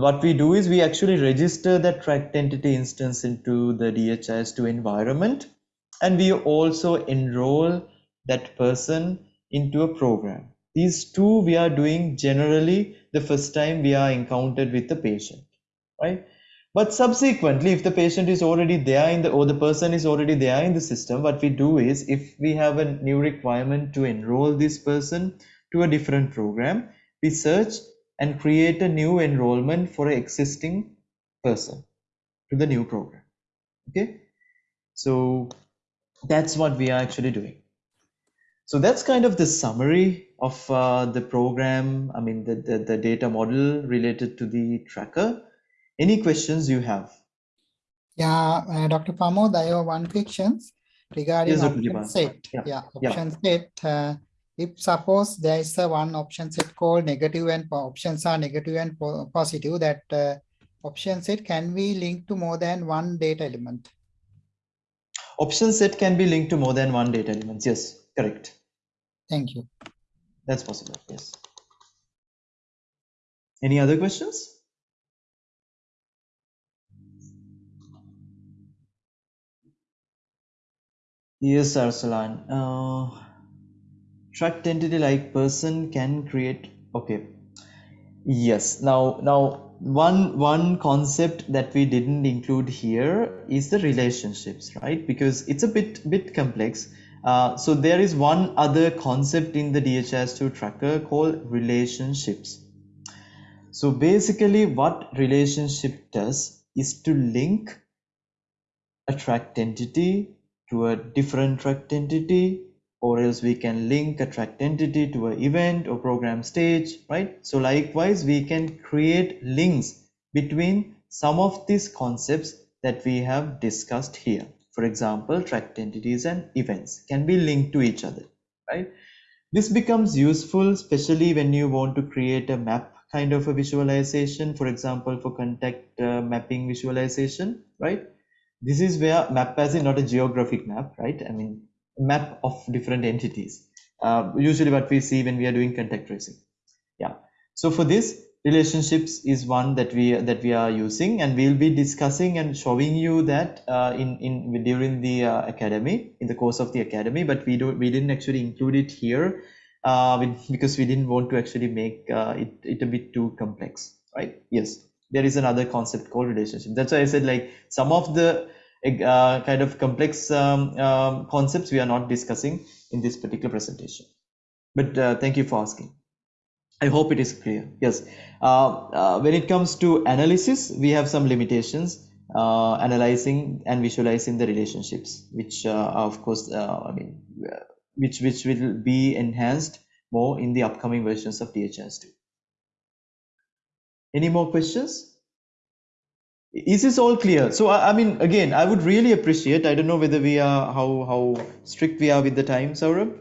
What we do is we actually register that tracked entity instance into the DHIS2 environment and we also enroll that person into a program these two we are doing generally the first time we are encountered with the patient right but subsequently, if the patient is already there in the or the person is already there in the system, what we do is if we have a new requirement to enroll this person to a different program, we search and create a new enrollment for an existing person to the new program. Okay, so that's what we are actually doing. So that's kind of the summary of uh, the program. I mean, the, the, the data model related to the tracker. Any questions you have? Yeah, uh, Dr. Pramod, I have one question regarding yes, option set. Yeah, yeah option yeah. set. Uh, if suppose there is a one option set called negative and options are negative and po positive, that uh, option set can be linked to more than one data element. Option set can be linked to more than one data element. Yes, correct. Thank you. That's possible. Yes. Any other questions? Yes, Arsalan. Uh, tracked entity like person can create. Okay. Yes. Now, now one one concept that we didn't include here is the relationships, right? Because it's a bit bit complex. Uh, so there is one other concept in the DHIS2 tracker called relationships. So basically, what relationship does is to link a tracked entity to a different tracked entity or else we can link a tracked entity to an event or program stage, right? So likewise, we can create links between some of these concepts that we have discussed here. For example, tracked entities and events can be linked to each other, right? This becomes useful, especially when you want to create a map kind of a visualization, for example, for contact uh, mapping visualization, right? this is where map as in not a geographic map right i mean map of different entities uh, usually what we see when we are doing contact tracing yeah So for this, relationships is one that we that we are using, and we'll be discussing and showing you that uh, in in during the uh, academy in the course of the academy. But we don't we didn't actually include it here uh, because we didn't want to actually make uh, it it a bit too complex, right? Yes, there is another concept called relationship. That's why I said like some of the uh, kind of complex um, um, concepts we are not discussing in this particular presentation. But uh, thank you for asking. I hope it is clear. Yes. Uh, uh, when it comes to analysis, we have some limitations uh, analyzing and visualizing the relationships, which uh, of course, uh, I mean, uh, which which will be enhanced more in the upcoming versions of DHIS2. Any more questions? Is this all clear? So I, I mean, again, I would really appreciate. I don't know whether we are how how strict we are with the time, Saurabh.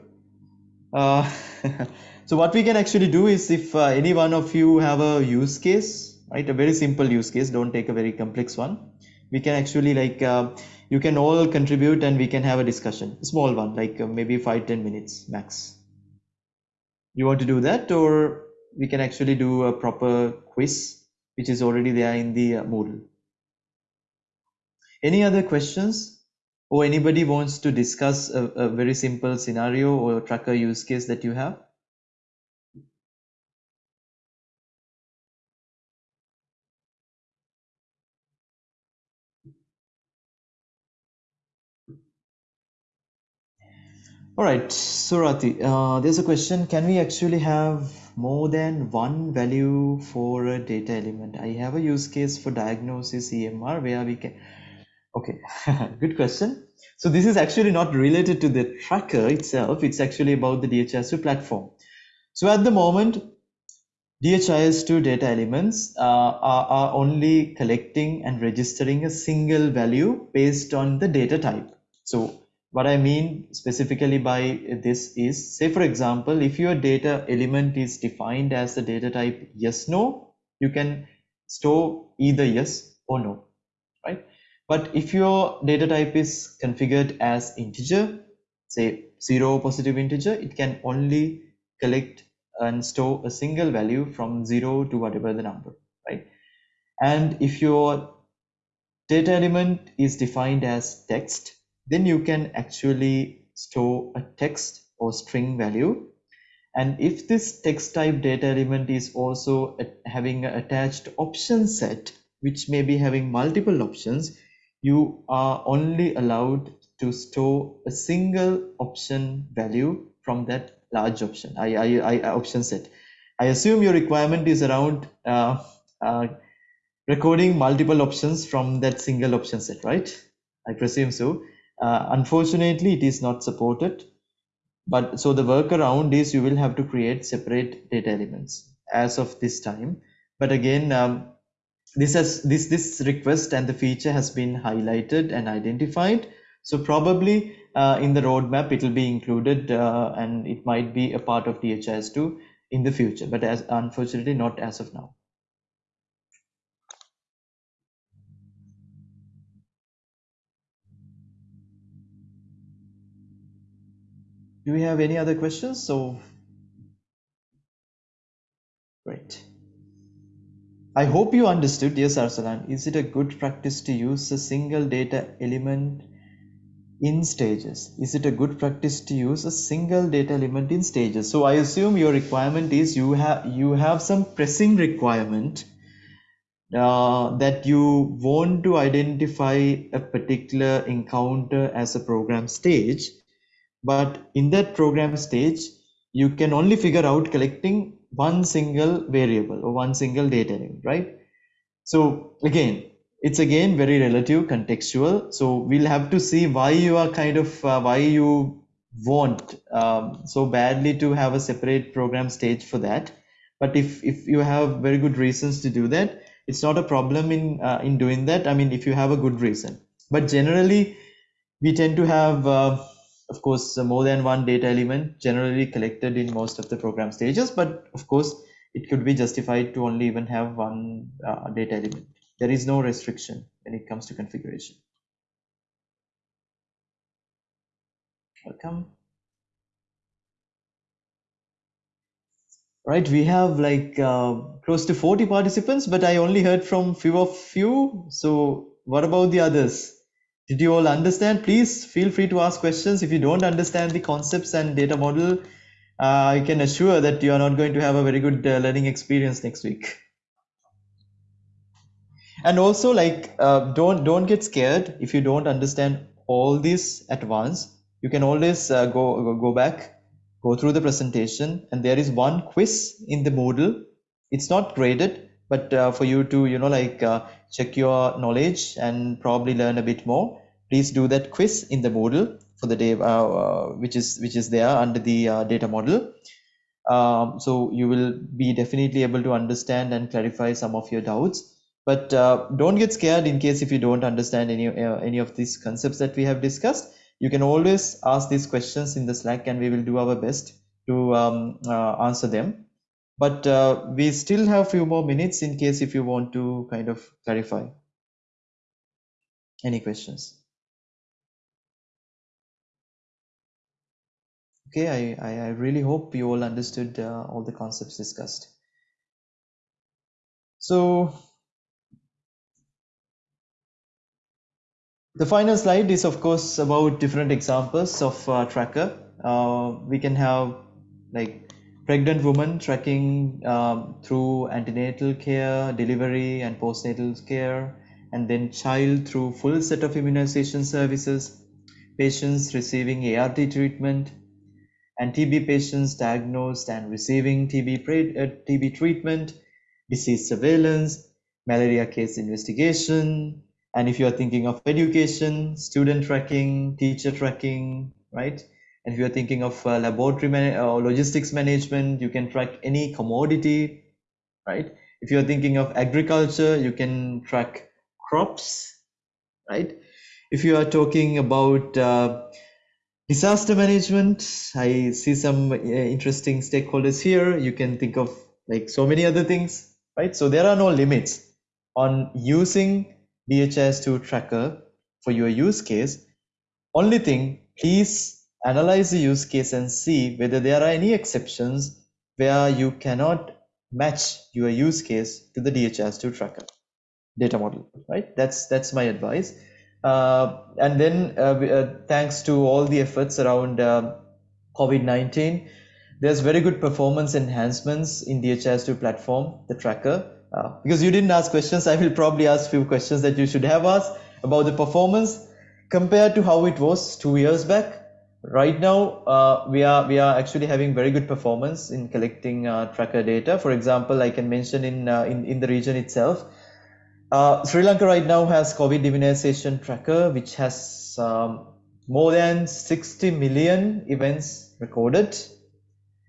[laughs] So what we can actually do is if uh, any one of you have a use case, right, a very simple use case, don't take a very complex one. We can actually like, uh, you can all contribute and we can have a discussion, a small one, like uh, maybe five ten minutes max. You want to do that or we can actually do a proper quiz, which is already there in the uh, Moodle. Any other questions? Or anybody wants to discuss a, a very simple scenario or tracker use case that you have? All right, Surati, uh, there's a question. Can we actually have more than one value for a data element? I have a use case for diagnosis EMR where we can. Okay, [laughs] good question. So this is actually not related to the tracker itself. It's actually about the DHIS2 platform. So at the moment, DHIS2 data elements uh, are, are only collecting and registering a single value based on the data type. So what I mean specifically by this is, say for example, if your data element is defined as the data type yes, no, you can store either yes or no, right? But if your data type is configured as integer, say zero positive integer, it can only collect and store a single value from zero to whatever the number, right? And if your data element is defined as text, then you can actually store a text or string value. And if this text type data element is also having an attached option set, which may be having multiple options, you are only allowed to store a single option value from that large option, I, I, I option set. I assume your requirement is around uh, uh, recording multiple options from that single option set, right? I presume so. Uh, unfortunately, it is not supported. But so the workaround is you will have to create separate data elements as of this time. But again, um, this has this this request and the feature has been highlighted and identified. So probably uh, in the roadmap it will be included uh, and it might be a part of DHIS2 in the future, but as unfortunately not as of now. Do we have any other questions? So, great. I hope you understood. Yes, Arsalan. Is it a good practice to use a single data element in stages? Is it a good practice to use a single data element in stages? So I assume your requirement is you have you have some pressing requirement uh, that you want to identify a particular encounter as a program stage but in that program stage, you can only figure out collecting one single variable or one single data element, right? So again, it's again very relative contextual. So we'll have to see why you are kind of, uh, why you want um, so badly to have a separate program stage for that. But if, if you have very good reasons to do that, it's not a problem in, uh, in doing that. I mean, if you have a good reason, but generally we tend to have uh, of course, more than one data element generally collected in most of the program stages, but of course, it could be justified to only even have one uh, data element. There is no restriction when it comes to configuration. Welcome. right we have like uh, close to 40 participants but i only heard from few of you so what about the others did you all understand? Please feel free to ask questions. If you don't understand the concepts and data model uh, i can assure that you are not going to have a very good uh, learning experience next week. And also like uh, don't don't get scared. If you don't understand all this at once you can always uh, go go back go through the presentation. And there is one quiz in the Moodle. It's not graded, but uh, for you to, you know, like uh, check your knowledge and probably learn a bit more, please do that quiz in the Moodle for the day, uh, uh which is which is there under the uh, data model. Um, so you will be definitely able to understand and clarify some of your doubts. But uh, don't get scared in case if you don't understand any any of these concepts that we have discussed you can always ask these questions in the Slack and we will do our best to um, answer them. But uh, we still have a few more minutes in case if you want to kind of clarify. Any questions? Okay, I, I, really hope you all understood uh, all the concepts discussed. So The final slide is of course about different examples of uh, tracker. Uh, we can have like pregnant woman tracking um, through antenatal care, delivery and postnatal care, and then child through full set of immunization services, patients receiving ART treatment, and TB patients diagnosed and receiving TB, uh, TB treatment, disease surveillance, malaria case investigation, and if you are thinking of education, student tracking, teacher tracking, right? And if you're thinking of uh, laboratory man or logistics management, you can track any commodity, right? If you're thinking of agriculture, you can track crops, right? If you are talking about uh, disaster management, I see some uh, interesting stakeholders here. You can think of like so many other things, right? So there are no limits on using DHIS2 tracker for your use case. Only thing, please analyze the use case and see whether there are any exceptions where you cannot match your use case to the DHIS2 tracker data model, right? That's that's my advice. Uh, and then uh, uh, thanks to all the efforts around uh, COVID-19, there's very good performance enhancements in DHIS2 platform, the tracker. Uh, because you didn't ask questions, I will probably ask few questions that you should have asked about the performance compared to how it was two years back. Right now, uh, we are we are actually having very good performance in collecting uh, tracker data. For example, I can mention in uh, in in the region itself, uh, Sri Lanka right now has COVID immunization tracker, which has um, more than 60 million events recorded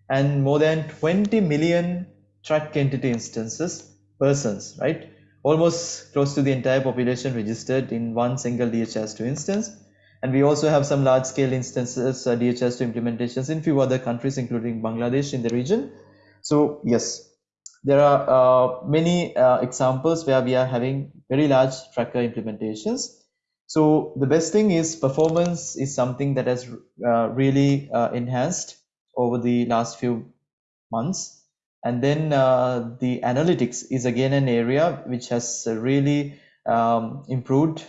and more than 20 million track entity instances persons, right? Almost close to the entire population registered in one single DHIS2 instance. And we also have some large scale instances, uh, DHIS2 implementations in few other countries, including Bangladesh in the region. So yes, there are uh, many uh, examples where we are having very large tracker implementations. So the best thing is performance is something that has uh, really uh, enhanced over the last few months and then uh, the analytics is again an area which has really um, improved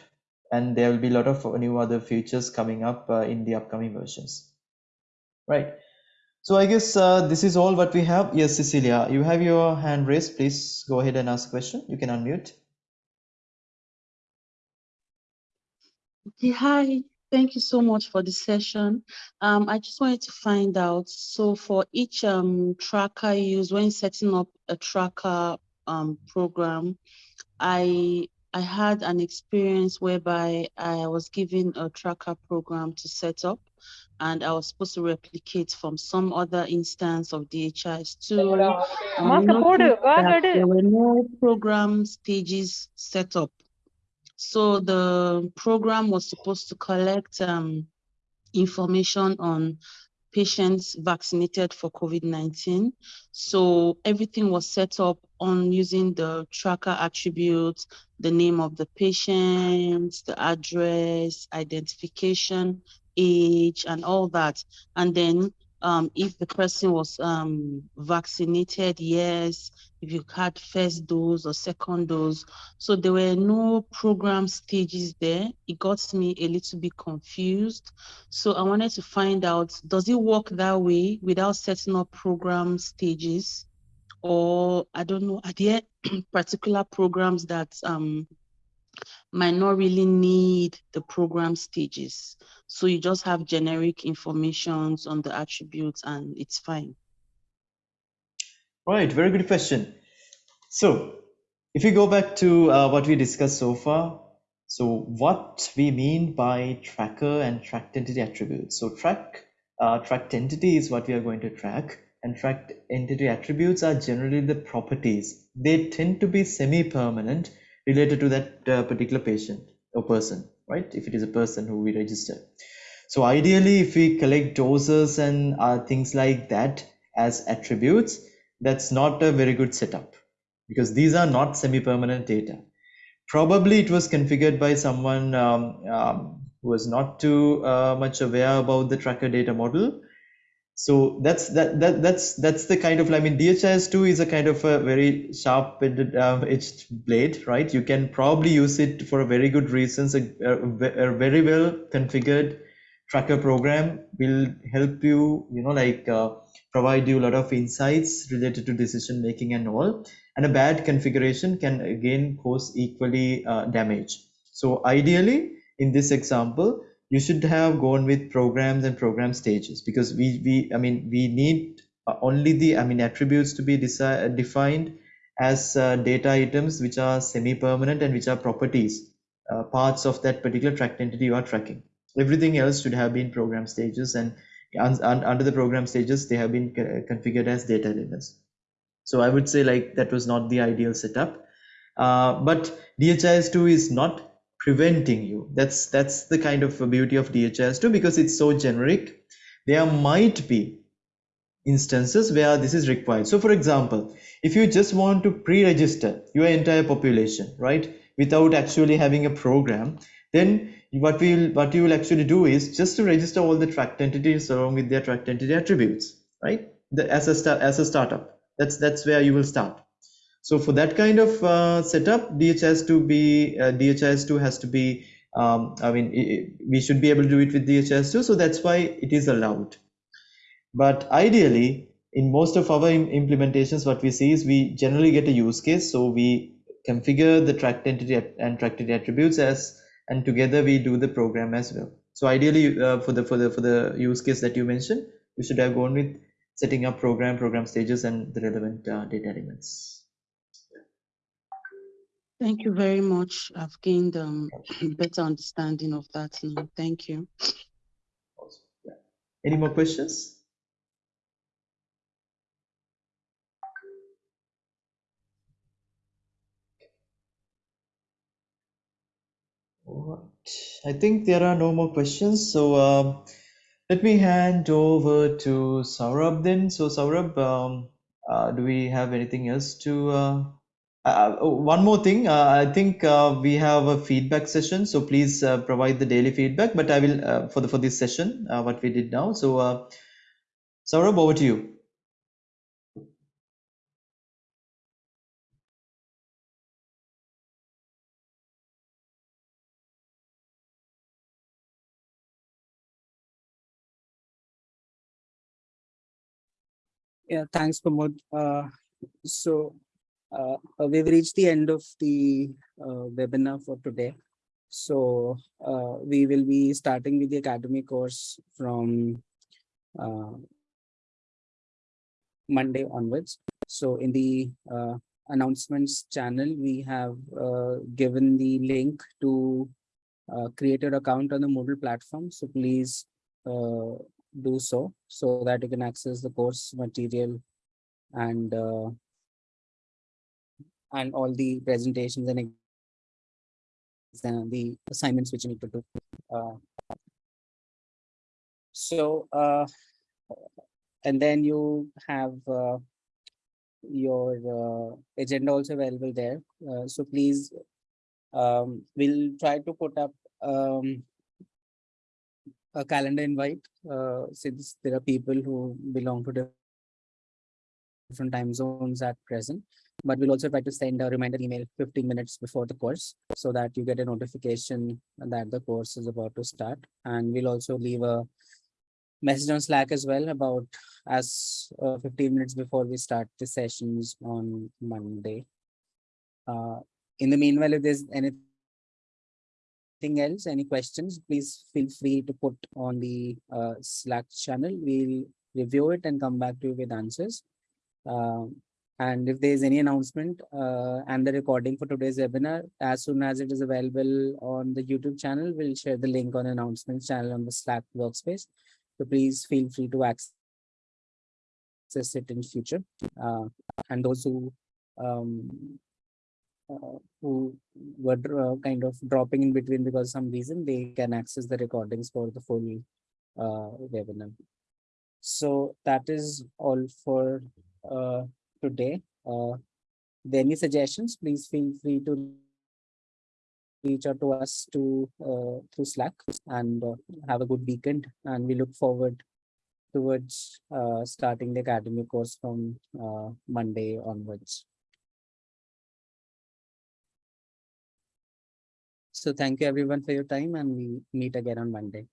and there will be a lot of new other features coming up uh, in the upcoming versions. Right. So i guess uh, this is all what we have. Yes cecilia you have your hand raised. Please go ahead and ask a question. You can unmute. Okay hi. Thank you so much for the session. Um, I just wanted to find out, so for each um, tracker used when setting up a tracker um, program, I I had an experience whereby I was given a tracker program to set up and I was supposed to replicate from some other instance of DHIS2. Um, there were no program stages set up. So the program was supposed to collect um, information on patients vaccinated for COVID-19. So everything was set up on using the tracker attributes, the name of the patient, the address, identification, age, and all that. And then um, if the person was um, vaccinated, yes, if you had first dose or second dose. So there were no program stages there. It got me a little bit confused. So I wanted to find out, does it work that way without setting up program stages? Or I don't know, are there [clears throat] particular programs that um, might not really need the program stages. So you just have generic informations on the attributes and it's fine. Right, very good question. So if we go back to uh, what we discussed so far, so what we mean by tracker and tracked entity attributes. So track uh, tracked entity is what we are going to track and tracked entity attributes are generally the properties. They tend to be semi-permanent related to that uh, particular patient or person, right? If it is a person who we register. So ideally, if we collect doses and uh, things like that as attributes, that's not a very good setup because these are not semi-permanent data. Probably it was configured by someone um, um, who was not too uh, much aware about the tracker data model so that's that, that that's that's the kind of i mean dhis2 is a kind of a very sharp uh, edged blade right? You can probably use it for very good reasons a, a, a, very well configured tracker program will help you you know like uh, provide you a lot of insights related to decision making and all. And a bad configuration can again cause equally uh, damage. So ideally in this example you should have gone with programs and program stages because we we i mean we need uh, only the i mean attributes to be defined as uh, data items which are semi-permanent and which are properties uh, parts of that particular tracked entity you are tracking. Everything else should have been program stages and un un under the program stages they have been configured as data elements. So i would say like that was not the ideal setup. Uh, but dhis2 is not preventing you. That's that's the kind of beauty of dhis2 because it's so generic. There might be instances where this is required. So for example if you just want to pre-register your entire population right without actually having a program then what we will what you will actually do is just to register all the tracked entities along with their tracked entity attributes right? The, as a as a startup. That's that's where you will start so for that kind of uh, setup, DHIS2 be uh, DHIS2 has to be. Um, I mean, it, we should be able to do it with DHIS2, so that's why it is allowed. But ideally, in most of our implementations, what we see is we generally get a use case. So we configure the tracked entity and tracked entity attributes as, and together we do the program as well. So ideally, uh, for the for the for the use case that you mentioned, we should have gone with setting up program, program stages, and the relevant uh, data elements. Thank you very much. I've gained um, a better understanding of that now. Thank you. Awesome. Yeah. Any more questions? Right. I think there are no more questions. So um, let me hand over to Saurabh then. So Saurabh, um, uh, do we have anything else to uh, uh, one more thing, uh, I think uh, we have a feedback session, so please uh, provide the daily feedback. But I will uh, for the for this session, uh, what we did now. So, uh, Saurabh, over to you. Yeah, thanks, Pramod. So uh, we've reached the end of the uh, webinar for today. So uh, we will be starting with the academy course from uh, Monday onwards. So in the uh, announcements channel, we have uh, given the link to create an account on the Moodle platform. So please do so, so that you can access the course material and and all the presentations and the assignments which you need to do. Uh, so, uh, and then you have uh, your uh, agenda also available there. Uh, so please, um, we'll try to put up um, a calendar invite, uh, since there are people who belong to different time zones at present. But we'll also try to send a reminder email 15 minutes before the course so that you get a notification that the course is about to start. And we'll also leave a message on Slack as well about as uh, 15 minutes before we start the sessions on Monday. Uh, in the meanwhile, if there's anything else, any questions, please feel free to put on the uh, Slack channel. We'll review it and come back to you with answers. Um, and if there is any announcement uh, and the recording for today's webinar, as soon as it is available on the YouTube channel, we'll share the link on announcements channel on the Slack workspace. So please feel free to access it in future. Uh, and those who um, uh, who were uh, kind of dropping in between because some reason, they can access the recordings for the full uh, webinar. So that is all for uh, today. Uh, any suggestions, please feel free to reach out to us to uh, through Slack and uh, have a good weekend. And we look forward towards uh, starting the academy course from uh, Monday onwards. So thank you everyone for your time and we meet again on Monday.